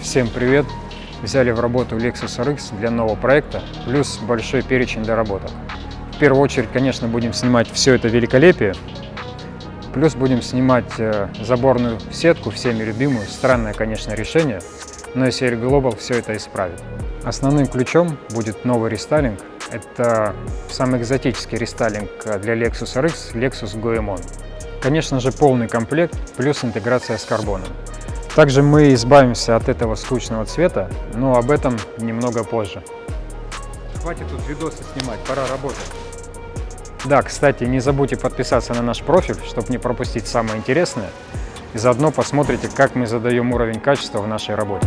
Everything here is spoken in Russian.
Всем привет! Взяли в работу Lexus RX для нового проекта, плюс большой перечень доработок. В первую очередь, конечно, будем снимать все это великолепие, плюс будем снимать э, заборную сетку, всеми любимую. Странное, конечно, решение, но SL Global все это исправит. Основным ключом будет новый рестайлинг. Это самый экзотический рестайлинг для Lexus RX, Lexus Goemon. Конечно же, полный комплект, плюс интеграция с карбоном. Также мы избавимся от этого скучного цвета, но об этом немного позже. Хватит тут видосы снимать, пора работать. Да, кстати, не забудьте подписаться на наш профиль, чтобы не пропустить самое интересное. И заодно посмотрите, как мы задаем уровень качества в нашей работе.